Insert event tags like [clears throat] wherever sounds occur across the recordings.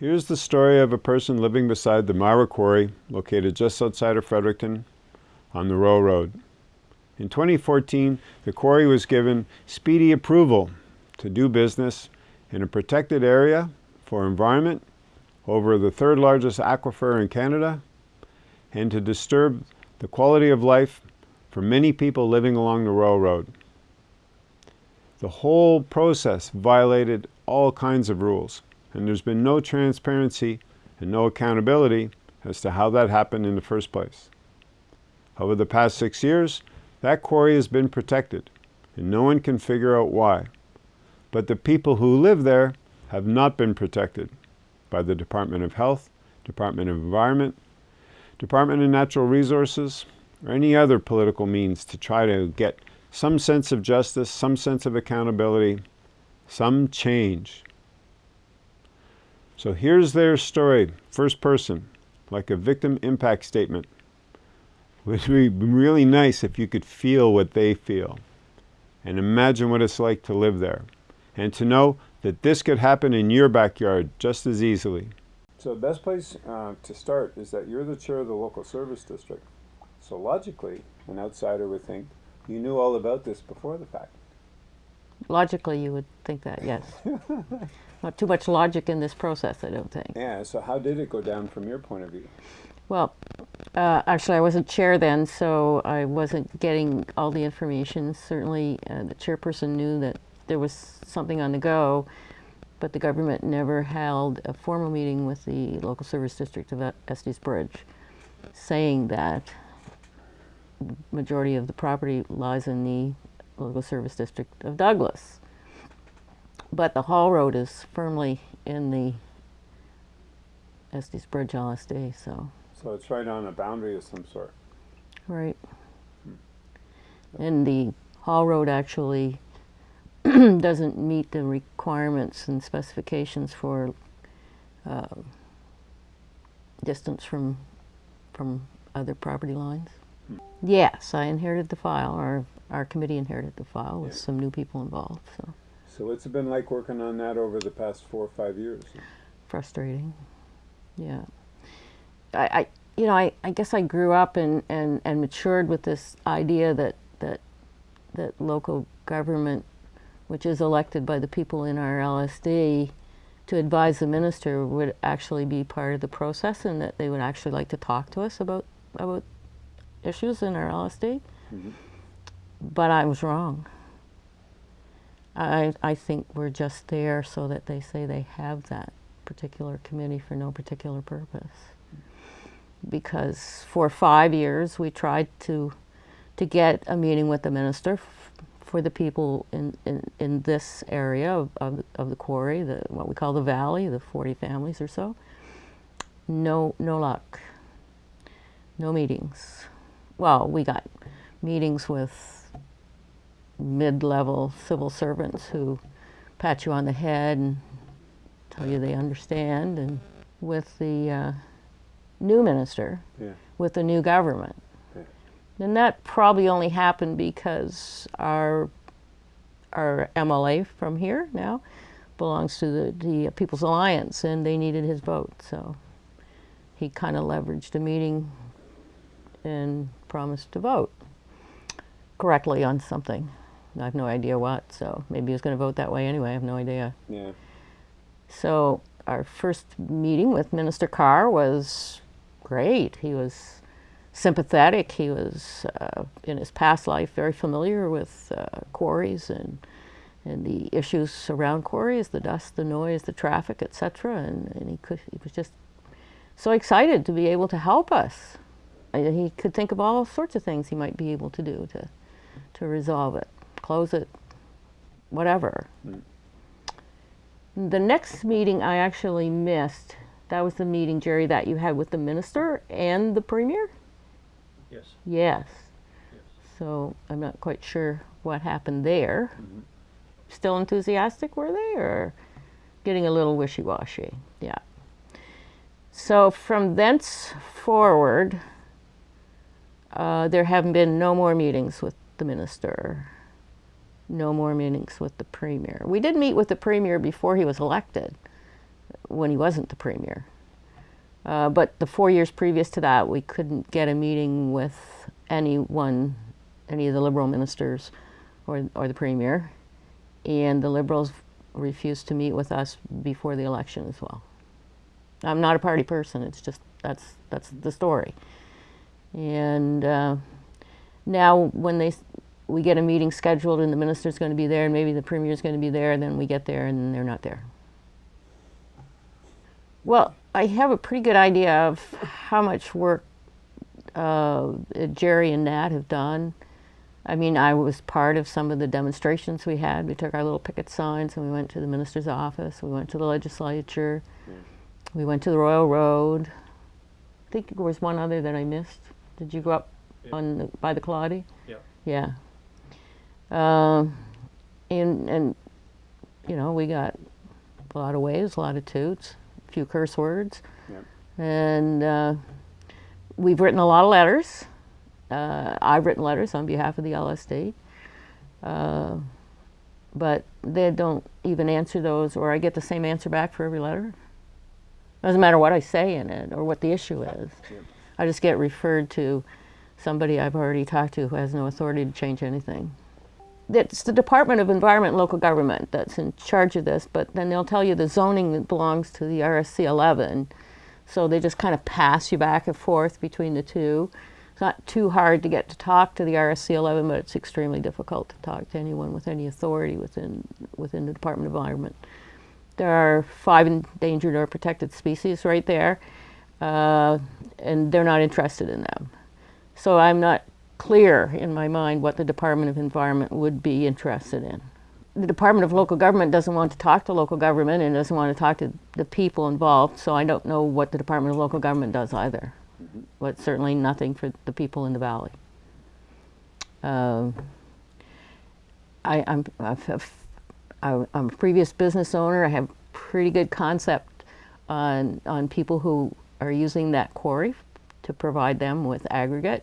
Here's the story of a person living beside the Myra Quarry, located just outside of Fredericton on the Royal Road. In 2014, the quarry was given speedy approval to do business in a protected area for environment over the third largest aquifer in Canada and to disturb the quality of life for many people living along the Royal Road. The whole process violated all kinds of rules and there's been no transparency and no accountability as to how that happened in the first place. Over the past six years, that quarry has been protected, and no one can figure out why. But the people who live there have not been protected by the Department of Health, Department of Environment, Department of Natural Resources, or any other political means to try to get some sense of justice, some sense of accountability, some change. So here's their story, first person, like a victim impact statement. It would be really nice if you could feel what they feel and imagine what it's like to live there and to know that this could happen in your backyard just as easily. So the best place uh, to start is that you're the chair of the local service district. So logically, an outsider would think you knew all about this before the fact. Logically, you would think that, yes. [laughs] Not too much logic in this process, I don't think. Yeah, so how did it go down from your point of view? Well, uh, actually, I wasn't chair then, so I wasn't getting all the information. Certainly, uh, the chairperson knew that there was something on the go, but the government never held a formal meeting with the local service district of Estey's Bridge saying that majority of the property lies in the local service district of Douglas. But the Hall Road is firmly in the Estey's Bridge LSD, so. So it's right on a boundary of some sort. Right. Hmm. And the Hall Road actually [clears throat] doesn't meet the requirements and specifications for uh, distance from from other property lines. Hmm. Yes, I inherited the file. Our our committee inherited the file with yeah. some new people involved. So. So what's it been like working on that over the past four or five years? Frustrating. Yeah. I, I you know, I, I guess I grew up and, and, and matured with this idea that, that, that local government, which is elected by the people in our LSD, to advise the minister would actually be part of the process and that they would actually like to talk to us about, about issues in our LSD. Mm -hmm. But I was wrong. I, I think we're just there so that they say they have that particular committee for no particular purpose. Because for five years we tried to to get a meeting with the minister for the people in, in, in this area of, of, of, the quarry, the, what we call the valley, the 40 families or so. No, no luck. No meetings. Well, we got meetings with mid-level civil servants who pat you on the head and tell you they understand, and with the uh, new minister, yeah. with the new government. Yeah. And that probably only happened because our our MLA from here now belongs to the, the People's Alliance, and they needed his vote, so he kind of leveraged a meeting and promised to vote correctly on something. I have no idea what, so maybe he was going to vote that way anyway. I have no idea. Yeah. So our first meeting with Minister Carr was great. He was sympathetic. He was, uh, in his past life, very familiar with uh, quarries and and the issues around quarries, the dust, the noise, the traffic, etc. And, and he, could, he was just so excited to be able to help us. And he could think of all sorts of things he might be able to do to, to resolve it close it, whatever. Mm. The next meeting I actually missed, that was the meeting, Jerry, that you had with the minister and the premier? Yes. Yes. yes. So I'm not quite sure what happened there. Mm -hmm. Still enthusiastic, were they, or getting a little wishy-washy? Yeah. So from thence forward, uh, there haven't been no more meetings with the minister no more meetings with the premier. We did meet with the premier before he was elected. when he wasn't the premier. Uh, but the four years previous to that, we couldn't get a meeting with anyone, any of the Liberal ministers or, or the premier. And the Liberals refused to meet with us before the election as well. I'm not a party person, it's just, that's, that's the story. And uh, now when they, we get a meeting scheduled and the minister's going to be there and maybe the premier's going to be there, and then we get there and they're not there. Well, I have a pretty good idea of how much work uh, Jerry and Nat have done. I mean, I was part of some of the demonstrations we had. We took our little picket signs and we went to the minister's office. We went to the legislature. Yeah. We went to the Royal Road. I think there was one other that I missed. Did you go up yeah. on the, by the Claudy? Yeah. Yeah. Um, and and you know we got a lot of waves, a lot of toots a few curse words. Yep. And uh, we've written a lot of letters. Uh, I've written letters on behalf of the LSD. Uh, but they don't even answer those, or I get the same answer back for every letter. Doesn't matter what I say in it or what the issue is. Yep. I just get referred to somebody I've already talked to who has no authority to change anything it's the Department of Environment and Local Government that's in charge of this, but then they'll tell you the zoning belongs to the RSC 11. So they just kind of pass you back and forth between the two. It's not too hard to get to talk to the RSC 11, but it's extremely difficult to talk to anyone with any authority within, within the Department of Environment. There are five endangered or protected species right there, uh, and they're not interested in them. So I'm not clear in my mind what the Department of Environment would be interested in. The Department of Local Government doesn't want to talk to local government and doesn't want to talk to the people involved, so I don't know what the Department of Local Government does either. But certainly nothing for the people in the valley. Uh, I, I'm, am a previous business owner. I have pretty good concept on, on people who are using that quarry to provide them with aggregate.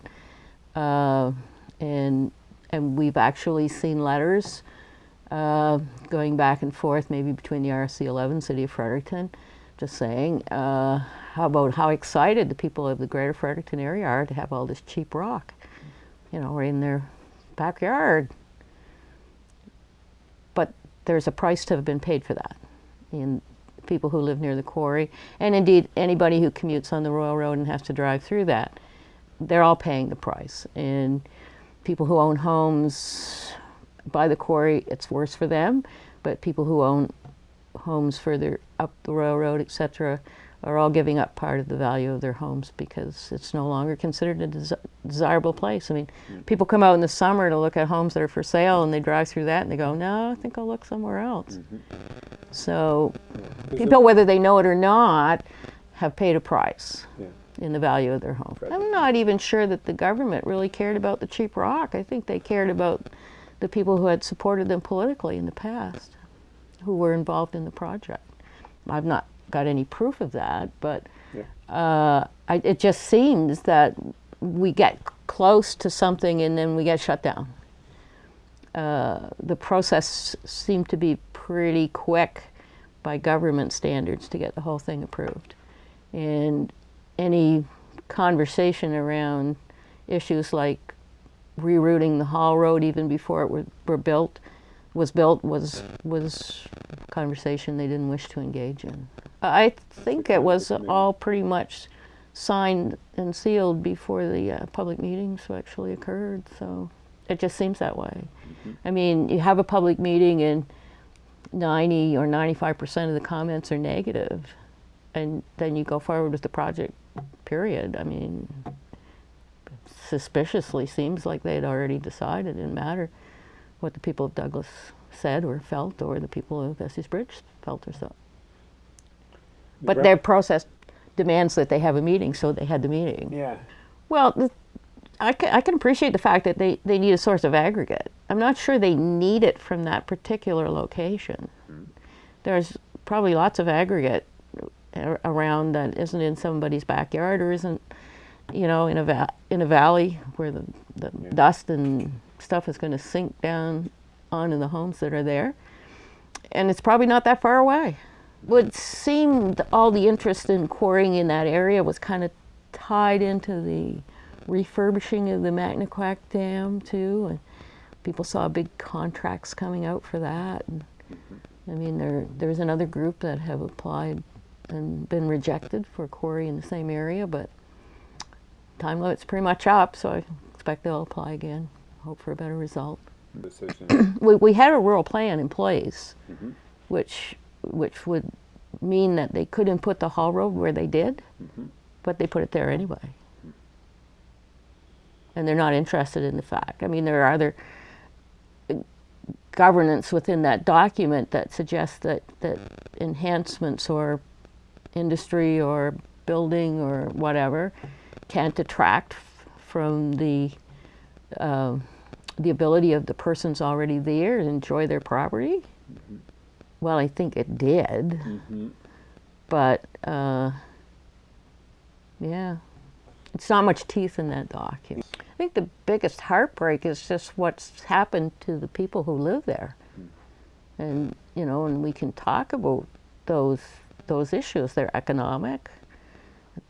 Uh, and, and we've actually seen letters uh, going back and forth, maybe between the RSC 11 City of Fredericton, just saying uh, how about how excited the people of the greater Fredericton area are to have all this cheap rock, you know, right in their backyard. But there's a price to have been paid for that. in people who live near the quarry, and indeed anybody who commutes on the Royal Road and has to drive through that they're all paying the price. And people who own homes by the quarry, it's worse for them. But people who own homes further up the Royal Road, etc., are all giving up part of the value of their homes because it's no longer considered a des desirable place. I mean, mm. people come out in the summer to look at homes that are for sale and they drive through that and they go, no, I think I'll look somewhere else. Mm -hmm. So people, whether they know it or not, have paid a price. Yeah in the value of their home. I'm not even sure that the government really cared about the cheap rock. I think they cared about the people who had supported them politically in the past, who were involved in the project. I've not got any proof of that, but yeah. uh, I, it just seems that we get close to something and then we get shut down. Uh, the process seemed to be pretty quick by government standards to get the whole thing approved. And any conversation around issues like rerouting the Hall Road even before it were, were built was built was was conversation they didn't wish to engage in. I think it was all pretty much signed and sealed before the uh, public meetings actually occurred. So it just seems that way. Mm -hmm. I mean, you have a public meeting and 90 or 95% of the comments are negative, and then you go forward with the project period. I mean, suspiciously seems like they had already decided. It didn't matter what the people of Douglas said or felt or the people of Estey's Bridge felt or so. But their process demands that they have a meeting, so they had the meeting. Yeah. Well, I, can, I can appreciate the fact that they, they need a source of aggregate. I'm not sure they need it from that particular location. Mm. There's probably lots of aggregate around that isn't in somebody's backyard or isn't, you know, in a, va in a valley where the, the yeah. dust and stuff is going to sink down onto the homes that are there. And it's probably not that far away. would seem th- all the interest in quarrying in that area was kind of tied into the refurbishing of the Mactaquac Dam too, and people saw big contracts coming out for that. And, I mean, there there's another group that have applied and been rejected for a quarry in the same area, but time limit's pretty much up, so I expect they'll apply again. Hope for a better result. [clears throat] We, we had a rural plan in place, which which would mean that they couldn't put the haul road where they did, but they put it there anyway. And they're not interested in the fact. I mean, there are other uh, governance within that document that suggests that, that enhancements or industry or building or whatever can't detract f- from the um the ability of the persons already there to enjoy their property. Well, I think it did, but uh, yeah, it's not much teeth in that document. I think the biggest heartbreak is just what's happened to the people who live there, and you know, and we can talk about those those issues. They're economic,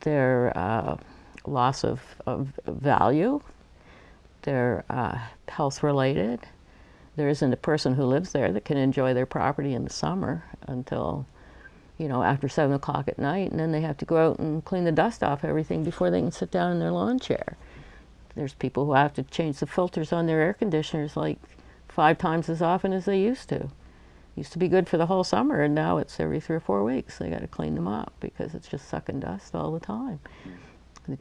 their uh, loss of, of value, they're uh, health related. There isn't a person who lives there that can enjoy their property in the summer until, you know, after seven o'clock at night, and then they have to go out and clean the dust off everything before they can sit down in their lawn chair. There's people who have to change the filters on their air conditioners like five times as often as they used to. Used to be good for the whole summer, and now it's every three or four weeks. They got to clean them up because it's just sucking dust all the time. Mm. The-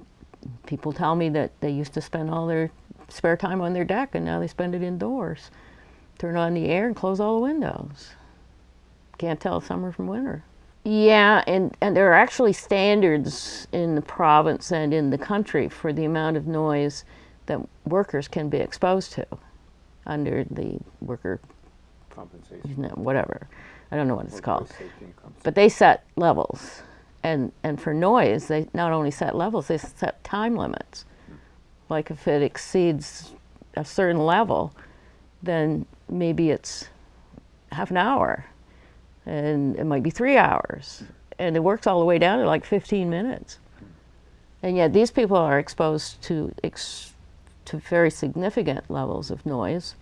People tell me that they used to spend all their spare time on their deck, and now they spend it indoors. Turn on the air and close all the windows. Can't tell summer from winter. Yeah, and, and there are actually standards in the province and in the country for the amount of noise that workers can be exposed to under the worker, Compensation. whatever. I don't know what it's called. Workplace safety and compensation. But they set levels. And, and for noise, they not only set levels, they set time limits. Hmm. Like if it exceeds a certain level, then maybe it's half an hour. And it might be three hours. And it works all the way down to like 15 minutes. Hmm. And yet these people are exposed to, ex- to very significant levels of noise.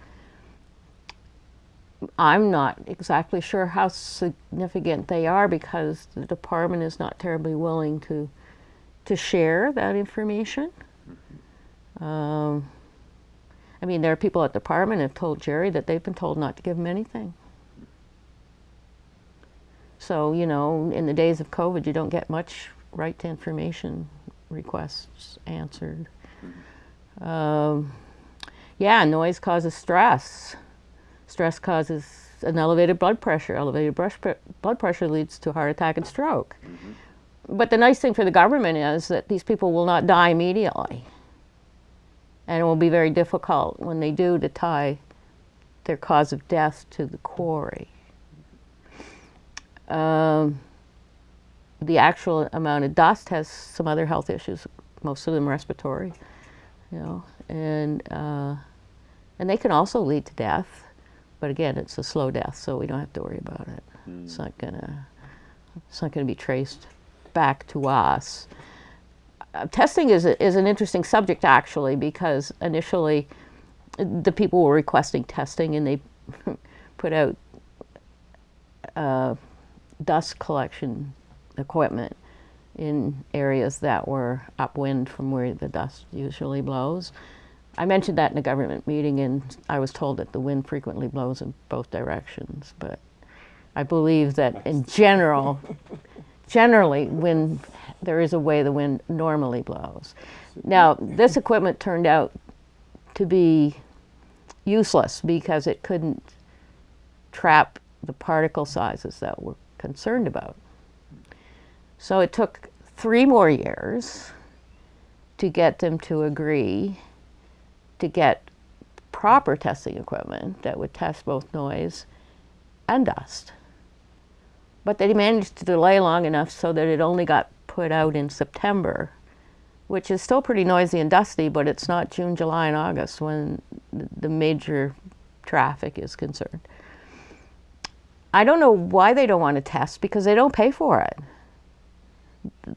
I'm not exactly sure how significant they are because the department is not terribly willing to to share that information. Um, I mean, there are people at the department have told Jerry that they've been told not to give him anything. So you know, in the days of COVID, you don't get much right to information requests answered. Um, yeah, noise causes stress. Stress causes an elevated blood pressure. Elevated blood pressure leads to heart attack and stroke. But the nice thing for the government is that these people will not die immediately. And it will be very difficult when they do to tie their cause of death to the quarry. Um, the actual amount of dust has some other health issues, most of them respiratory, you know, and uh, and they can also lead to death, but again, it's a slow death, so we don't have to worry about it. It's not gonna it's not gonna be traced back to us. Uh, testing is a, is an interesting subject actually because initially the people were requesting testing and they [laughs] put out uh, dust collection equipment in areas that were upwind from where the dust usually blows. I mentioned that in a government meeting, and I was told that the wind frequently blows in both directions. But I believe that in general, generally, when there is a way the wind normally blows. Now, this equipment turned out to be useless because it couldn't trap the particle sizes that we're concerned about. So it took three more years to get them to agree to get proper testing equipment that would test both noise and dust. But they managed to delay long enough so that it only got put out in September, which is still pretty noisy and dusty, but it's not June, July, and August when the major traffic is concerned. I don't know why they don't want to test because they don't pay for it.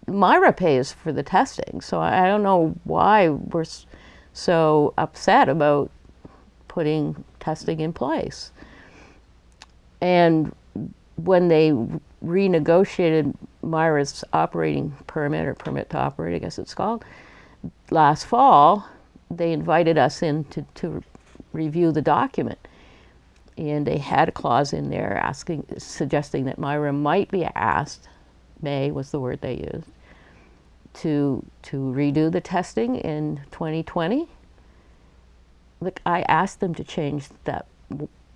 Myra pays for the testing, so I don't know why we're so upset about putting testing in place. And when they renegotiated Myra's operating permit or permit to operate, I guess it's called, last fall, they invited us in to, to review the document. And they had a clause in there asking, suggesting that Myra might be asked, may was the word they used, to, to redo the testing in 2020. Look, I asked them to change that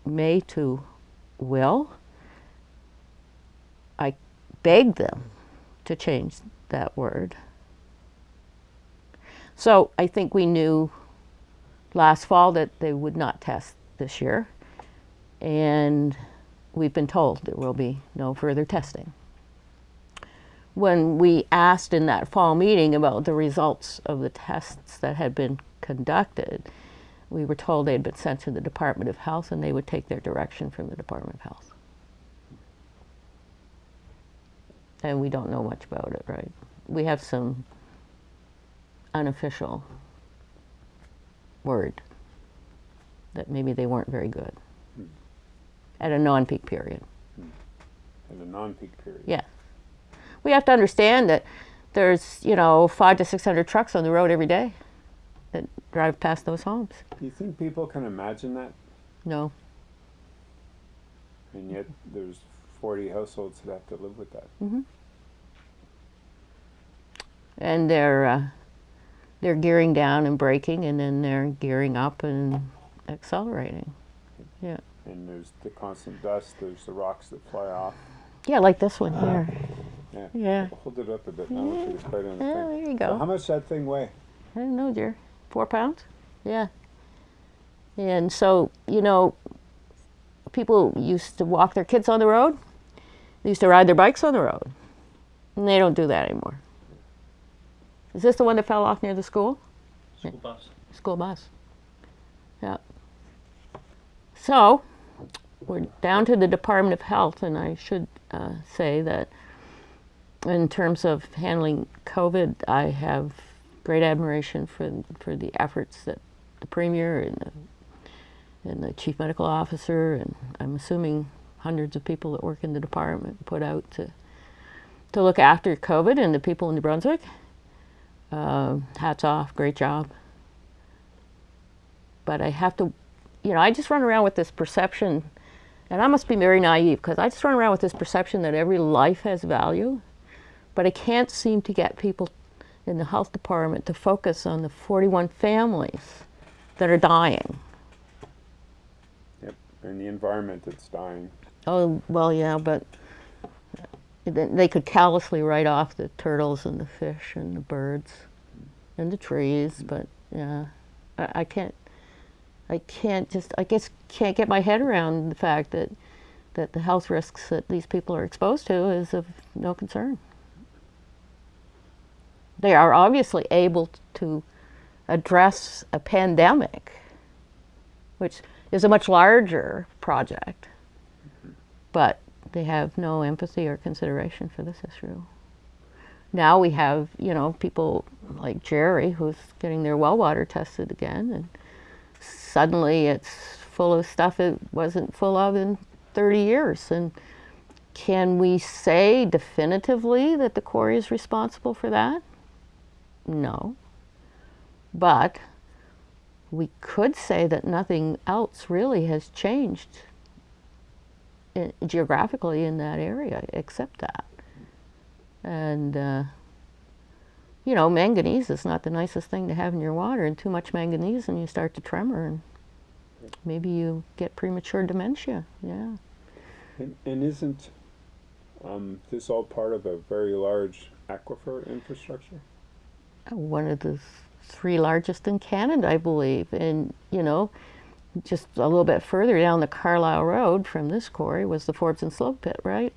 may to will. I begged them to change that word. So I think we knew last fall that they would not test this year. And we've been told there will be no further testing. When we asked in that fall meeting about the results of the tests that had been conducted, we were told they had been sent to the Department of Health and they would take their direction from the Department of Health. And we don't know much about it, right? We have some unofficial word that maybe they weren't very good hmm. at a non-peak period. Hmm. At a non-peak period. Yeah. We have to understand that there's, you know, five to 600 trucks on the road every day that drive past those homes. Do you think people can imagine that? No. And yet there's 40 households that have to live with that. Mm -hmm. And they're, uh, they're gearing down and braking and then they're gearing up and accelerating. Yeah. And there's the constant dust, there's the rocks that fly off. Yeah, like this one here. Yeah. Yeah. Hold it up a bit. I don't think it's quite on the Yeah, thing. there you So go. how much that thing weigh? I don't know, dear. Four pounds? Yeah. And so, you know, people used to walk their kids on the road. They used to ride their bikes on the road. And they don't do that anymore. Is this the one that fell off near the school? School bus. School bus. Yeah. So, we're down to the Department of Health, and I should uh, say that in terms of handling COVID, I have great admiration for for the efforts that the premier and the, and the chief medical officer, and I'm assuming hundreds of people that work in the department put out to to look after COVID and the people in New Brunswick. Uh, hats off, great job. But I have to, you know, I just run around with this perception, and I must be very naive because I just run around with this perception that every life has value, but I can't seem to get people in the health department to focus on the 41 families that are dying. Yep. And the environment that's dying. Oh, well, yeah, but they could callously write off the turtles and the fish and the birds and the trees, mm. but yeah, I, I can't, I can't just, I guess, can't get my head around the fact that, that the health risks that these people are exposed to is of no concern. They are obviously able to address a pandemic, which is a much larger project but they have no empathy or consideration for this issue. Now we have, you know, people like Jerry who's getting their well water tested again, and suddenly it's full of stuff it wasn't full of in 30 years. And can we say definitively that the quarry is responsible for that? No. But we could say that nothing else really has changed i- geographically in that area except that. And, uh, you know, manganese is not the nicest thing to have in your water, and too much manganese and you start to tremor, and maybe you get premature dementia. Yeah. And, and isn't um, this all part of a very large aquifer infrastructure? One of the three largest in Canada, I believe. And, you know, just a little bit further down the Carlisle Road from this quarry was the Forbes and Slope pit, right?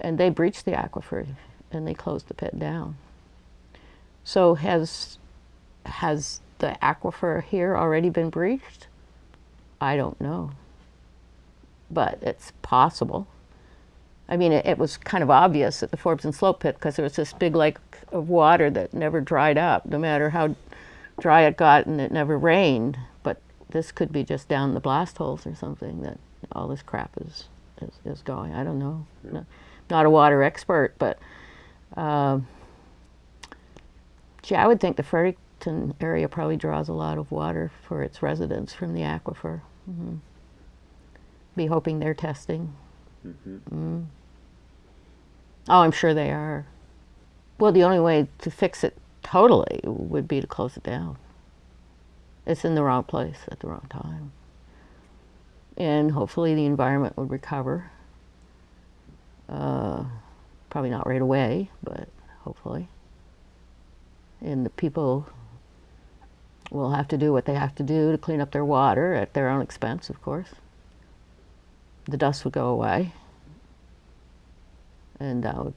And they breached the aquifer and they closed the pit down. So has has the aquifer here already been breached? I don't know. but it's possible. I mean, it, it was kind of obvious at the Forbes and Slope pit because there was this big lake of water that never dried up, no matter how dry it got and it never rained. But this could be just down the blast holes or something that all this crap is, is, is going. I don't know. No, not a water expert, but um, gee, I would think the Fredericton area probably draws a lot of water for its residents from the aquifer. hmm Be hoping they're testing. Mm. Oh, I'm sure they are. Well, the only way to fix it totally would be to close it down. It's in the wrong place at the wrong time. And hopefully the environment would recover. Uh, probably not right away, but hopefully. And the people will have to do what they have to do to clean up their water at their own expense, of course. The dust would go away. And that would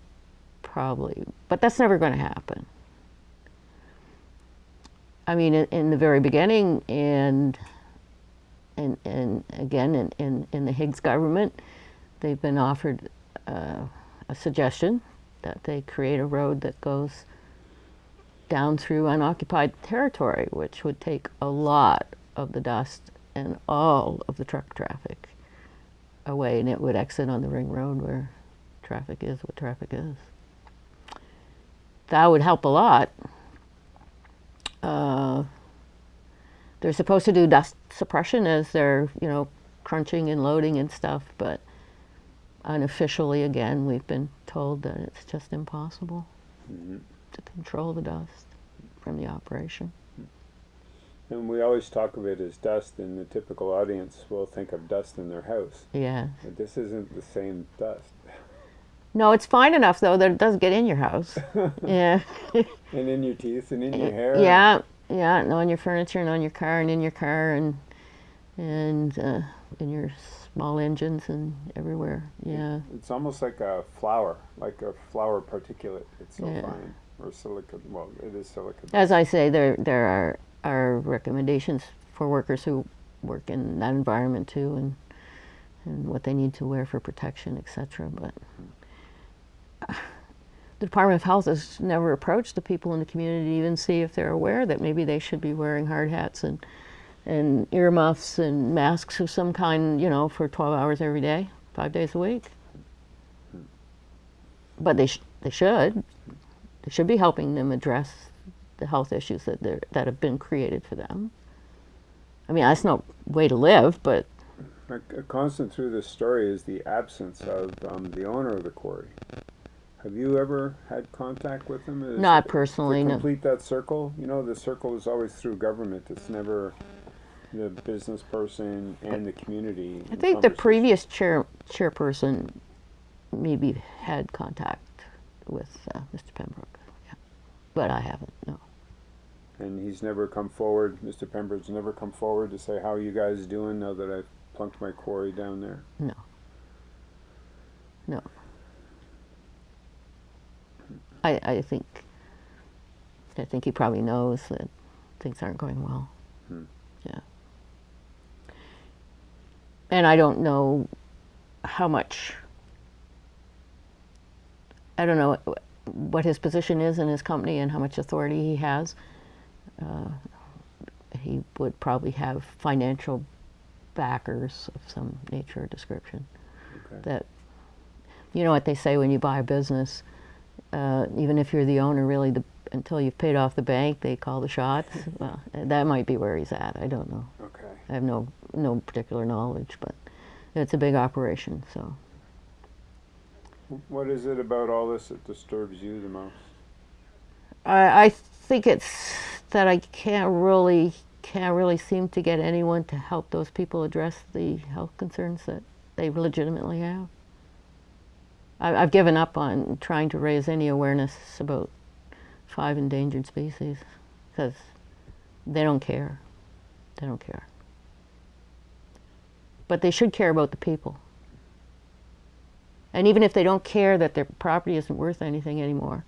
probably, but that's never going to happen. I mean, in, in, the very beginning, and and and again, in, in, in the Higgs government, they've been offered uh, a suggestion that they create a road that goes down through unoccupied territory, which would take a lot of the dust and all of the truck traffic away, and it would exit on the ring road where traffic is what traffic is. That would help a lot. Uh, they're supposed to do dust suppression as they're, you know, crunching and loading and stuff, but unofficially, again, we've been told that it's just impossible mm -hmm. to control the dust from the operation. And we always talk of it as dust, and the typical audience will think of dust in their house. Yeah. But this isn't the same dust. No, it's fine enough though that it does get in your house. [laughs] yeah. and in your teeth and in your [laughs] hair. Yeah, yeah, and on your furniture and on your car and in your car and and uh, in your small engines and everywhere. Yeah. It's almost like a flour, like a flour particulate. It's so yeah. fine. Or silicon. Well, it is silicon. As I say, there there are are recommendations for workers who work in that environment too, and and what they need to wear for protection, etc. But. The Department of Health has never approached the people in the community to even see if they're aware that maybe they should be wearing hard hats and and earmuffs and masks of some kind, you know, for 12 hours every day, five days a week. But they, sh they should. They should be helping them address the health issues that, that have been created for them. I mean, that's no way to live, but... A constant through this story is the absence of um, the owner of the quarry. Have you ever had contact with them? Is Not personally, to no. complete that circle? You know, the circle is always through government. It's never the business person and the community. I think the previous chair chairperson maybe had contact with uh, Mr. Pembroke, yeah. but I haven't. No. And he's never come forward. Mr. Pembroke's never come forward to say how you guys doing now that I've plunked my quarry down there. No. No. I, I think I think he probably knows that things aren't going well. Hmm. Yeah. And I don't know how much, I don't know what his position is in his company and how much authority he has. Uh, he would probably have financial backers of some nature or description. Okay. That, you know what they say when you buy a business, uh, even if you're the owner, really, the, until you've paid off the bank, they call the shots. [laughs] well, that might be where he's at. I don't know. Okay. I have no no particular knowledge, but it's a big operation. So. What is it about all this that disturbs you the most? I, I think it's that I can't really can't really seem to get anyone to help those people address the health concerns that they legitimately have. I, have given up on trying to raise any awareness about five endangered species because they don't care. They don't care. But they should care about the people. And even if they don't care that their property isn't worth anything anymore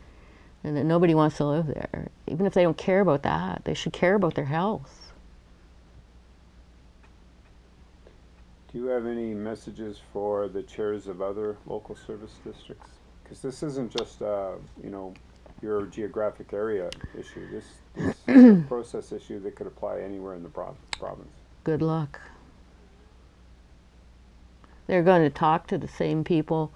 and that nobody wants to live there, even if they don't care about that, they should care about their health. Do you have any messages for the chairs of other local service districts? Because this isn't just, uh, you know, your geographic area issue. This, this is a [clears throat] process issue that could apply anywhere in the prov- province. Good luck. They're going to talk to the same people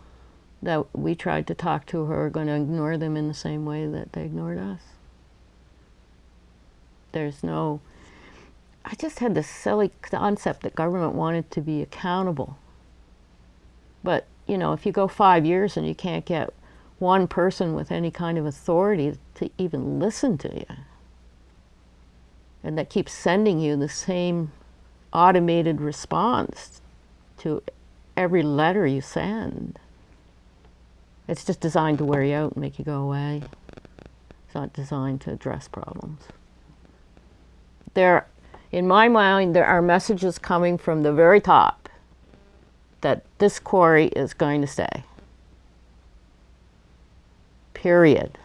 that we tried to talk to who are going to ignore them in the same way that they ignored us. There's no. I just had this silly concept that government wanted to be accountable. But, you know, if you go five years and you can't get one person with any kind of authority to even listen to you, and that keeps sending you the same automated response to every letter you send. It's just designed to wear you out and make you go away. It's not designed to address problems. There, in my mind, there are messages coming from the very top that this quarry is going to stay. Period.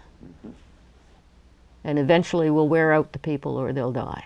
And eventually we'll wear out the people or they'll die.